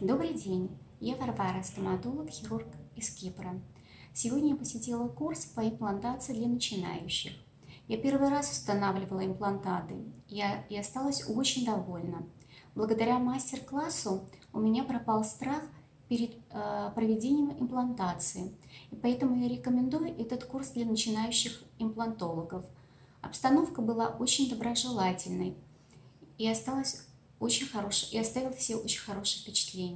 Добрый день, я Варвара, стоматолог-хирург из Кипра. Сегодня я посетила курс по имплантации для начинающих. Я первый раз устанавливала имплантаты я, и осталась очень довольна. Благодаря мастер-классу у меня пропал страх перед э, проведением имплантации, и поэтому я рекомендую этот курс для начинающих имплантологов. Обстановка была очень доброжелательной и осталась очень хорошей, и оставила все очень хорошее впечатление.